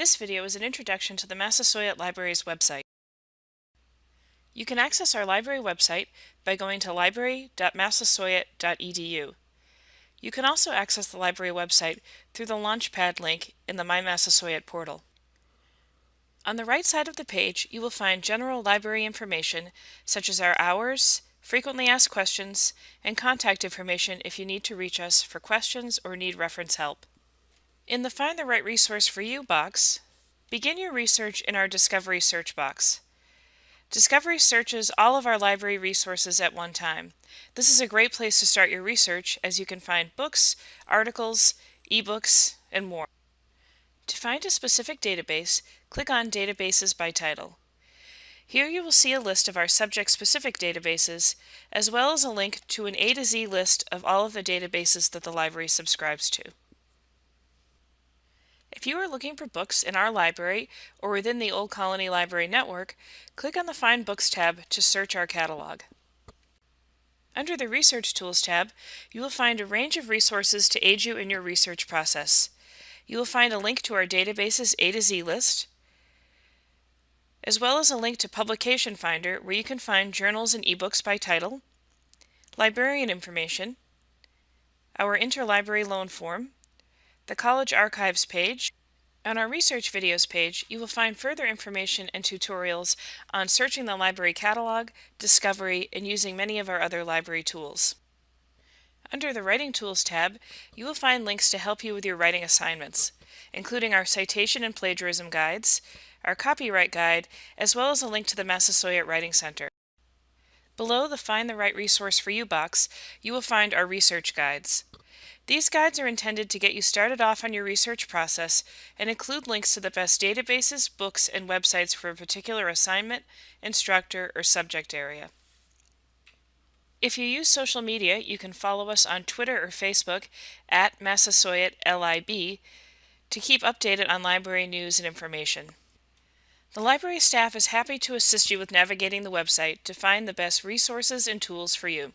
This video is an introduction to the Massasoit Library's website. You can access our library website by going to library.massasoit.edu. You can also access the library website through the Launchpad link in the My Massasoit portal. On the right side of the page, you will find general library information such as our hours, frequently asked questions, and contact information if you need to reach us for questions or need reference help. In the Find the Right Resource for You box, begin your research in our Discovery search box. Discovery searches all of our library resources at one time. This is a great place to start your research as you can find books, articles, ebooks, and more. To find a specific database, click on Databases by Title. Here you will see a list of our subject-specific databases, as well as a link to an A to Z list of all of the databases that the library subscribes to. If you are looking for books in our library or within the Old Colony Library Network, click on the Find Books tab to search our catalog. Under the Research Tools tab, you will find a range of resources to aid you in your research process. You will find a link to our database's A to Z list, as well as a link to Publication Finder where you can find journals and ebooks by title, librarian information, our interlibrary loan form, the College Archives page. On our research videos page, you will find further information and tutorials on searching the library catalog, discovery, and using many of our other library tools. Under the Writing Tools tab, you will find links to help you with your writing assignments, including our citation and plagiarism guides, our copyright guide, as well as a link to the Massasoit Writing Center. Below the Find the Right Resource for You box, you will find our research guides. These guides are intended to get you started off on your research process and include links to the best databases, books, and websites for a particular assignment, instructor, or subject area. If you use social media, you can follow us on Twitter or Facebook at Massasoit LIB to keep updated on library news and information. The library staff is happy to assist you with navigating the website to find the best resources and tools for you.